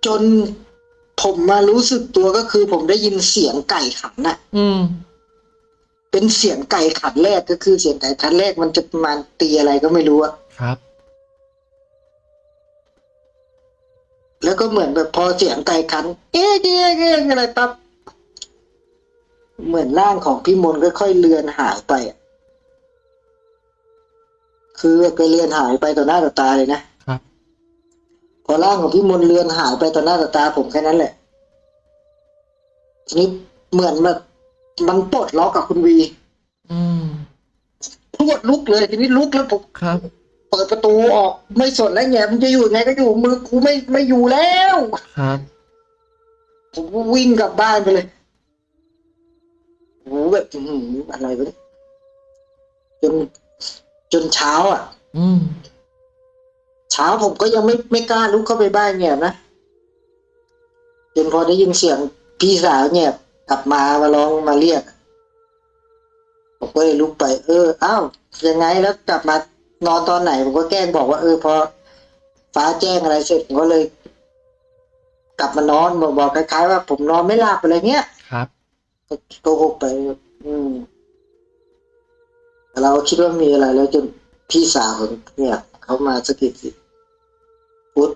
จนผมมารู้สึกตัวก็คือ ผมได้ยินเสียงไก่ขันน่ะ อืม เป็นเสียงไก่ขันแรกก็คือเสียงไก่ขันแรกมันจะประมาณตีอะไรก็ไม่รู้อะครับ แล้วก็เหมือนแบบพอเสียงไก่ขัน เอ๊ะเอ๊ะเอ๊ะอะไรปั๊บเหมือนร่างของพี่มนต์ค่อยๆเลือนหายไปอะ คือก็เลือนหายไปต่อหน้าต่อตาเลยนะครับ พอร่างของพี่มนต์เลือนหายไปต่อหน้าต่อตาผมแค่นั้นแหละทีนี้เหมือนแบบมันปลดล็อกกับคุณวี อืมพรวดลุกเลยทีนี้ลุกแล้วผมครับ เปิดประตูออก ไม่สนแล้วไงมันจะอยู่ไงก็อยู่มือกูไม่ไม่อยู่แล้วครับผมก็วิ่งกลับบ้านไปเลยโอ้โหแบบอื้อหืออะไรวะเนี่ยจน จนเช้าอะ อืม เช้าผมก็ยังไม่ไม่กล้าลุกเข้าไปบ้านเนี่ยนะจนพอได้ยินเสียงพี่สาวเนี่ย กลับมามาร้องมาเรียกผมก็เลยลุกไป เอออ้าวยังไงแล้วกลับมานอนตอนไหนผมก็แกล้งบอกว่าเออพอฟ้าแจ้งอะไรเสร็จผมก็เลย กลับมานอนบอกบอกคล้ายๆว่าผมนอนไม่หลับอะไรเงี้ยครับก็โกหกไป อืม แต่เราคิดว่ามีอะไรแล้วจนพี่สาวผมเนี่ยเขามาสะกิดสิพุทธ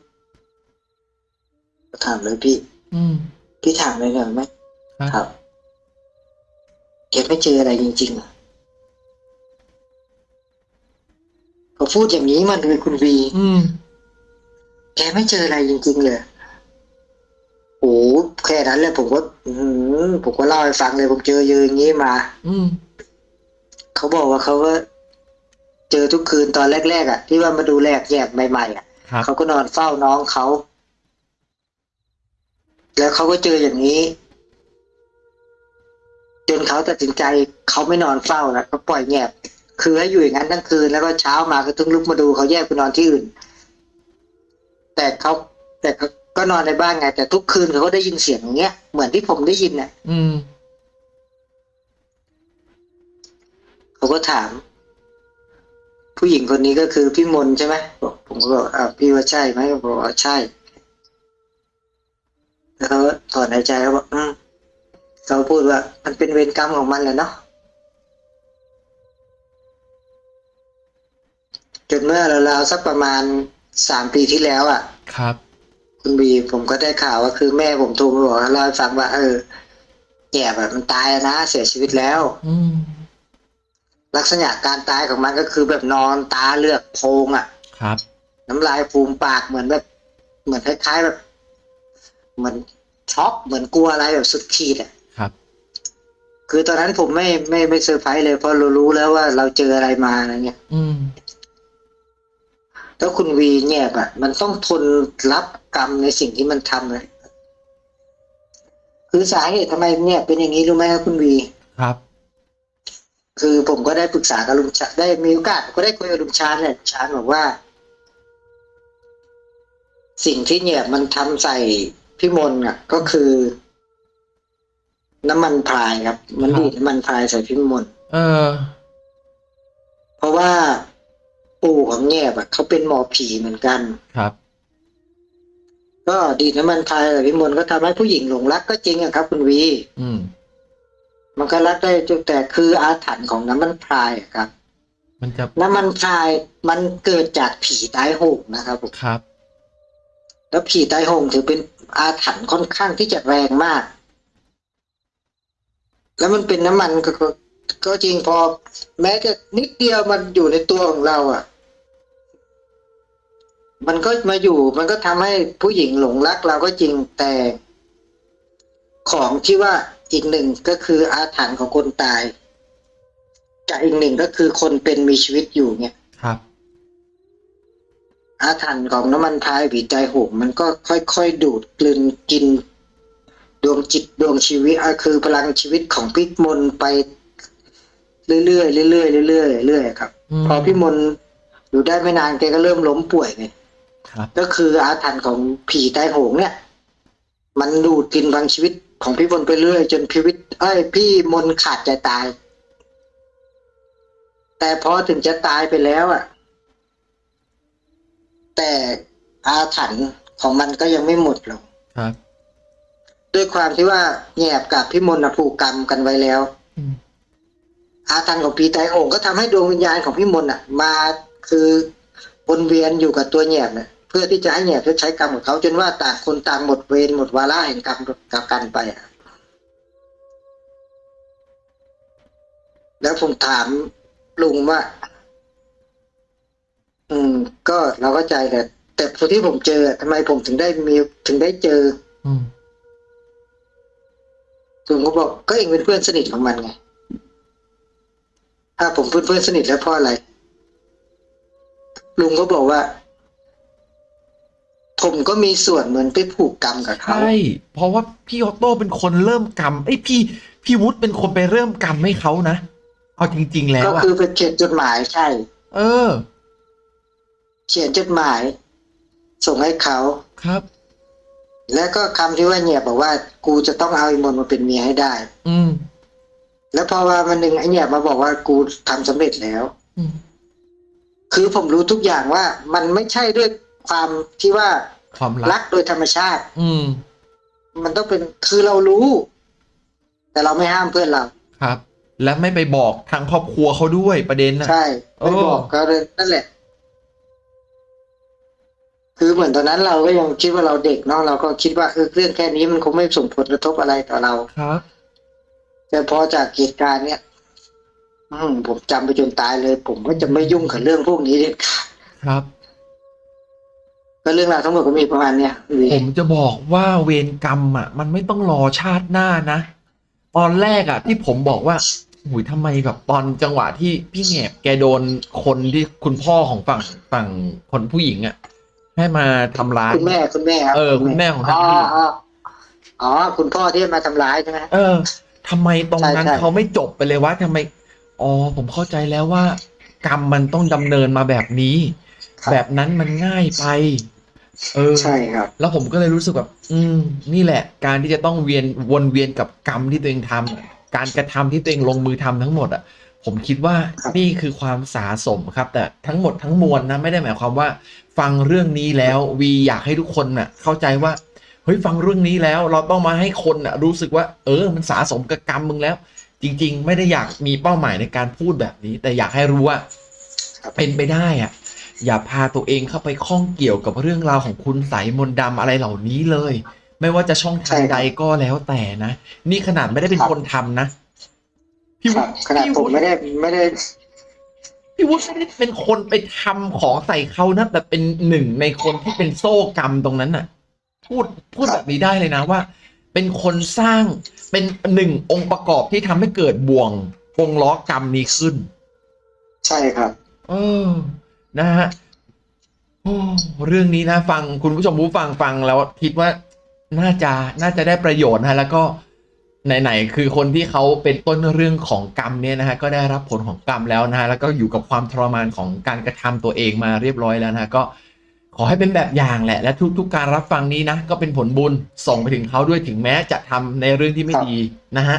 ถามเลยพี่ อืม พี่ถามเลยหน่อยไหมครับครับแกไม่เจออะไรจริงๆเหรอเขาพูดอย่างนี้มันเลยคุณวีอืมแกไม่เจออะไรจริง ๆ เลยโอ้แค่นั้นเลยผมก็อืมผมก็เล่าให้ฟังเลยผมเจอเยอะอย่างนี้มา อืม เขาบอกว่าเขาก็เจอทุกคืนตอนแรกๆอะ ที่ว่ามาดูแลกแยกใหม่ๆอะครับเขาก็นอนเฝ้าน้องเขา แล้วเขาก็เจออย่างนี้ จนเขาตัดสินใจเขาไม่นอนเฝ้าแล้วก็ปล่อยแงบคือให้อยู่อย่างนั้นทั้งคืนแล้วก็เช้ามาก็ต้องลุกมาดูเขาแยกไปนอนที่อื่น แต่เขาแต่เขาก็นอนในบ้านไง แต่ทุกคืนเขาก็ได้ยินเสียงอย่างเงี้ยเหมือนที่ผมได้ยินน่ะ อืม เขาก็ถาม ผู้หญิงคนนี้ก็คือพี่มนต์ใช่ไหมบอกผมก็บอกอ่าพี่ว่าใช่ไหมเขาบอกว่าใช่แล้วเขาก็ถอนหายใจเขาบอกอืมเขาพูดว่า มันเป็นเวรกรรมของมันแหละเนาะจนเมื่อราวๆสักประมาณสามปีที่แล้วอะ ครับ คุณบีผมก็ได้ข่าวว่าคือแม่ผมโทรมาบอกเล่าให้ฟังว่า เออแก่แบบมันตายแล้วนะเสียชีวิตแล้ว อืม ลักษณะการตายของมันก็คือแบบนอนตาเลือกโพรงอะ ครับ น้ำลายฟูมปากเหมือนแบบ เหมือนคล้ายๆแบบ เหมือนช็อกเหมือนกลัวอะไรแบบสุดขีดอะครับ คือตอนนั้นผมไม่ไม่ไม่เซอร์ไพรส์เลยเพราะเรารู้แล้วว่าเราเจออะไรมาอะไรเงี้ย อืมแล้วคุณวีเนี่ยอะมันต้องทนรับกรรมในสิ่งที่มันทำเลยคือสาเหตุทำไมเนี่ย เป็นอย่างนี้รู้ไหมครับคุณวีครับ คือผมก็ได้ปรึกษากับลุงชาได้มีโอกาสก็ได้คุยกับลุงชาญเนี่ยชาญบอกว่า สิ่งที่เนี่ยมันทำใส่พี่มนต์อะ ก็คือ น้ำมันพรายครับ มันครับดีดน้ำมันพรายใส่พี่มนต์เออ เพราะว่าปู่ของแง่บอะเขาเป็นหมอผีเหมือนกันครับ ก็ดีดน้ำมันพรายใส่พี่มนต์ก็ทำให้ผู้หญิงหลงรักก็จริงอะครับ คุณวี อืม มันก็รักได้จุดแต่คืออาถรรพ์ของน้ำมันพรายอะครับ มันจะน้ำมันพรายมันเกิดจากผีตายโหงนะครับผมครับ แล้วผีตายโหงถือเป็นอาถรรพ์ค่อนข้างที่จะแรงมาก แล้วมันเป็นน้ำมันก็ก็ก็จริงพอ แม้จะนิดเดียวมันอยู่ในตัวของเราอะ มันก็มาอยู่ มันก็ทำให้ผู้หญิงหลงรักเราก็จริงแต่ของที่ว่า อีกหนึ่งก็คืออาถรรพ์ของคนตายกับอีกหนึ่งก็คือคนเป็นมีชีวิตอยู่เนี่ยครับ อาถรรพ์ของน้ำมันพรายผีใจโหงมันก็ค่อยๆดูดกลืนกิน ดวงจิตดวงชีวิตอะคือพลังชีวิตของพิมนต์ไปเรื่อยๆเรื่อยๆเรื่อยๆเรื่อยๆครับอืมพอพี่มนต์อยู่ได้ไม่นานแกก็เริ่มล้มป่วยไงครับก็คืออาถรรพ์ของผีใต้โหงเนี่ย มันดูดกินบางชีวิต ของพี่มนต์ไปเรื่อย จนพีวิต เอ้ย พี่มนต์ขาดใจตาย แต่พอถึงจะตายไปแล้วอะ แต่อาถรรพ์ของมันก็ยังไม่หมดหรอกครับ ด้วยความที่ว่าแงบกับพี่มนต์น่ะผูกกรรมกันไว้แล้วอืมอาถรรพ์ของผีไตรโหงก็ทำให้ดวงวิญญาณของพี่มนต์อะ มาคือวนเวียนอยู่กับตัวแหนบเนี่ย เพื่อที่จะให้แหนบชดใช้กรรมของเขาจนว่าต่างคนต่างหมดเวรหมดวาระแห่งกรรมกับกันไปอะแล้วผมถามลุงว่า อืม ก็เราเข้าใจแต่แต่พอที่ผมเจอทำไมผมถึงได้มีถึงได้เจอ อืมลุงก็บอกก็เองเป็นเพื่อนสนิทของมันไงถ้าผมเป็นเพื่อนสนิทแล้วเพราะอะไร ลุงก็บอกว่า ผมก็มีส่วนเหมือนไปผูกกรรมกับเขา ใช่เพราะว่าพี่ออโต้เป็นคนเริ่มกรรมไอ้ยพี่พี่วุฒิเป็นคนไปเริ่มกรรมให้เขานะเอาจริง ๆ แล้ก็วอะคือไปเขียนจดหมายใช่ เออ เขียนจดหมาย ส่งให้เขา ครับ แล้วก็คำที่ว่าเนี่ยบอกว่ากูจะต้องเอาไอ้มนต์มาเป็นเมียให้ได้ อืมแล้วพอว่ามันหนึ่งไอ้เนี่ยมาบอกว่ากูทำสำเร็จแล้ว อืมคือผมรู้ทุกอย่างว่ามันไม่ใช่ด้วย ความที่ว่าความรัรักกโดยธรรมชาติ อืม มันต้องเป็นคือเรารู้ แต่เราไม่ห้ามเพื่อนเราครับ และไม่ไปบอกทางครอบครัวเขาด้วยประเด็นนะใช่โอ้ไม่บอกก็เลยนั่นแหละ คือเหมือนตอนนั้นเราก็ยังคิดว่าเราเด็กเนาะเราก็คิดว่าเออเรื่องแค่นี้มันคงไม่ส่งผลกระทบอะไรต่อเราครับแต่พอจากเหตุการณ์เนี้ยอืมผมจำไปจนตายเลย ผมก็จะไม่ยุ่งกับเรื่องพวกนี้เด็ดขาดครับ ก็เรื่องราวทั้งหมดก็มีประมาณเนี้ยผมจะบอกว่าเวรกรรมอะ มันไม่ต้องรอชาติหน้านะ ตอนแรกอะ ที่ผมบอกว่าหุยทำไมแบบตอนจังหวะที่พี่แหนบแกโดนคนที่คุณพ่อของฝั่งฝั่งคนผู้หญิงอะ ให้มาทำร้ายคุณแม่คุณแม่ครับเออคุณแม่ของท่านอ๋อพี่อ๋ออ๋อคุณพ่อที่มาทำร้ายใช่ไหมเออทำไมตรงนั้นใช่ใช่เขาไม่จบไปเลยวะทำไมอ๋อผมเข้าใจแล้วว่า กรรมมันต้องดำเนินมาแบบนี้ แบบนั้นมันง่ายไป เออใช่ครับ แล้วผมก็เลยรู้สึกแบบ อืม นี่แหละ การที่จะต้องเวียนวนเวียนกับกรรมที่ตัวเองทำการกระทำที่ตัวเองลงมือทำทั้งหมดอะ ผมคิดว่าครับนี่คือความสาสมครับ แต่ทั้งหมดทั้งมวลนะไม่ได้หมายความว่า ฟังเรื่องนี้แล้ววีอยากให้ทุกคนน่ะ เข้าใจว่าเฮ้ยฟังเรื่องนี้แล้ว เราต้องมาให้คนน่ะ รู้สึกว่า เออ มันสาสมกับกรรมมึงแล้ว จริง ๆ ไม่ได้อยากมีเป้าหมายในการพูดแบบนี้ แต่อยากให้รู้ว่าครับเป็นไปได้อะ อย่าพาตัวเองเข้าไปข้องเกี่ยวกับเรื่องราวของคุณใสยมนต์ดำอะไรเหล่านี้เลย ไม่ว่าจะช่องทางใดก็แล้วแต่นะ นี่ขนาดไม่ได้เป็นคนทำนะ พี่ควุรับฒิขนาดพี่ผมวุฒิไม่ได้ไม่ได้ พี่วุฒิไม่ได้เป็นคนไปทำของใส่เขานะแต่เป็นหนึ่งในคนที่เป็นโซ่กรรมตรงนั้นน่ะ พูดพูดครับแบบนี้ได้เลยนะว่า เป็นคนสร้างเป็นหนึ่งองค์ประกอบที่ทำให้เกิดบ่วงวงล้อกรรมนี้ขึ้น ใช่ครับ เออ นะฮะโอ้เรื่องนี้นะฟังคุณผู้ชมผู้ฟังฟังแล้วคิดว่าน่าจะน่าจะได้ประโยชน์นะแล้วก็ไหนๆคือคนที่เขาเป็นต้นเรื่องของกรรมเนี่ยนะฮะก็ได้รับผลของกรรมแล้วนะฮะแล้วก็อยู่กับความทรมานของการกระทำตัวเองมาเรียบร้อยแล้วนะฮะก็ขอให้เป็นแบบอย่างแหละ และทุก ๆ การรับฟังนี้นะก็เป็นผลบุญส่งไปถึงเขาด้วยถึงแม้จะทำในเรื่องที่ไม่ครับดีนะฮะ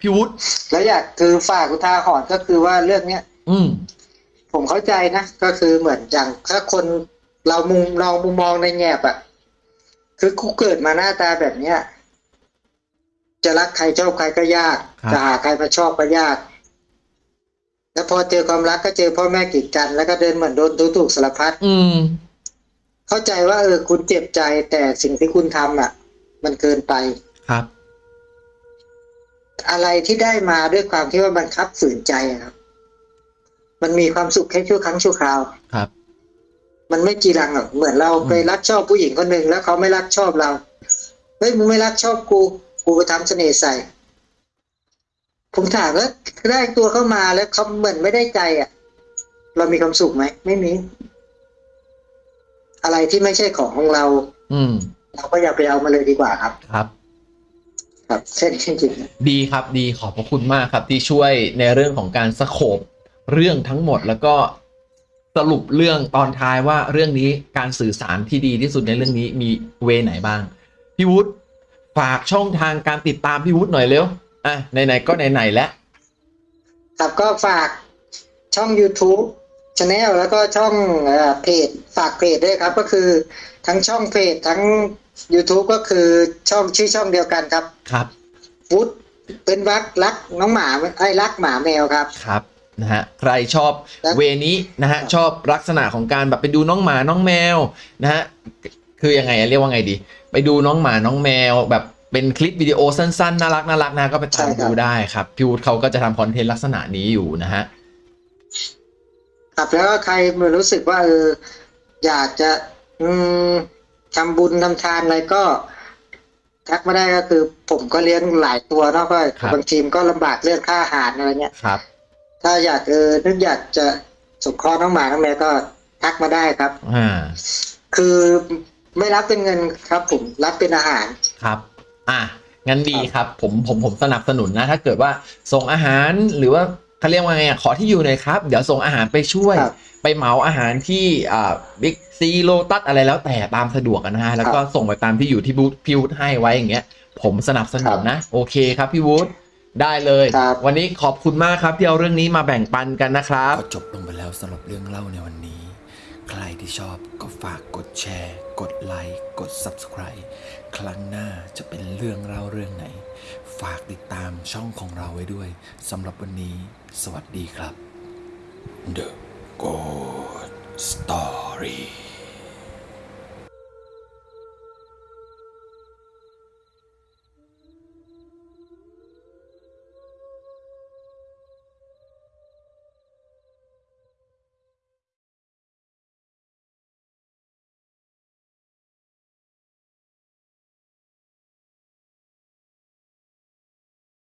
พี่วุฒิแล้วอยากคือฝากอุทาหรณ์ก็คือว่าเรื่องเนี้ย อืม ผมเข้าใจนะ ก็คือเหมือนอย่างถ้าคนเรามุมเรามุมมองในแง่อะคือกูเกิดมาหน้าตาแบบเนี้ยจะรักใครชอบใครก็ยากครับจะหาใครมาชอบก็ยาก แล้วพอเจอความรักก็เจอพ่อแม่กีดกัน แล้วก็เดินเหมือนโดนดูถูกสารพัดอืม เข้าใจว่าเออคุณเจ็บใจแต่สิ่งที่คุณทำอะ มันเกินไปครับ อะไรที่ได้มาด้วยความที่ว่าบังคับฝืนใจอะครับ มันมีความสุขแค่ชั่วครั้งชั่วคราวครับ มันไม่จีรังหรอกเหมือนเราไปรักชอบผู้หญิงคนหนึ่งแล้วเขาไม่รักชอบเราเฮ้ยมึงไม่รักชอบกูกูไปทำเสน่ห์ใส่ ผมถามว่าได้ตัวเข้ามาแล้วเขาเหมือนไม่ได้ใจอะ เรามีความสุขไหมไม่มี อะไรที่ไม่ใช่ของของเรา อืม เราก็อย่าไปเอามาเลยดีกว่าครับ ครับครับแค่นี้จริงๆดีครับดีขอบพระคุณมากครับที่ช่วยในเรื่องของการสโคบ เรื่องทั้งหมดแล้วก็สรุปเรื่องตอนท้ายว่าเรื่องนี้การสื่อสารที่ดีที่สุดในเรื่องนี้มีเวไหนบ้าง พี่วุฒิฝากช่องทางการติดตามพี่วุฒิหน่อยเร็ว อะไหนๆก็ไหนๆแล้วครับก็ฝากช่อง YouTube Channel แล้วก็ช่องเอ่อเพจฝากเพจด้วยครับ ก็คือทั้งช่องเพจทั้ง YouTube ก็คือช่องชื่อช่องเดียวกันครับ ครับฟุตเป็นวักรักน้องหมาไอ้ยรักหมาแมวครับครับ นะฮะใครชอบแล้วเวนี้นะฮะชอบลักษณะของการแบบไปดูน้องหมาน้องแมวนะฮะคือยังไงอะเรียกว่าไงดี ไปดูน้องหมาน้องแมว แบบเป็นคลิปวิดีโอสั้นๆน่ารักน่ารักนะก็ไปตามดูได้ครับพี่วุฒิเขาก็จะทำคอนเทนต์ลักษณะนี้อยู่นะฮะครับแล้วก็ใครรู้สึกว่าเอออยากจะ อืมทำบุญทำทานอะไรก็ทักมาได้ก็คือ ผมก็เลี้ยงหลายตัวเนาะก็ครับบางทีมก็ลำบากเรื่องค่าอาหารอะไรเงี้ยครับ ถ้าอยากเออนึกอยากจะสงเคราะห์น้องหมาน้องแมวก็ทักมาได้ครับ อ่า คือไม่รับเป็นเงินครับ ผมรับเป็นอาหาร ครับ อะ งั้นดีครับ ผมผมผมสนับสนุนนะ ถ้าเกิดว่าส่งอาหารหรือว่าเขาเรียกว่าไงอะขอที่อยู่หน่อยครับ เดี๋ยวส่งอาหารไปช่วย ครับไปเหมาอาหารที่อ่าบิ๊กซีโลตัสอะไรแล้วแต่ตามสะดวกอะนะฮะ แล้วก็ส่งไปตามที่อยู่ที่บูธพี่วุฒิให้ไว้อย่างเงี้ย ผมสนับสนุนนะ โอเคครับพี่วุฒิ ได้เลย ครับ วันนี้ขอบคุณมากครับที่เอาเรื่องนี้มาแบ่งปันกันนะครับ ก็จบลงไปแล้วสำหรับเรื่องเล่าในวันนี้ ใครที่ชอบก็ฝากกดแชร์ กดไลค์ กด Subscribe ครั้งหน้าจะเป็นเรื่องเล่าเรื่องไหน ฝากติดตามช่องของเราไว้ด้วยสำหรับวันนี้ สวัสดีครับ The Good Story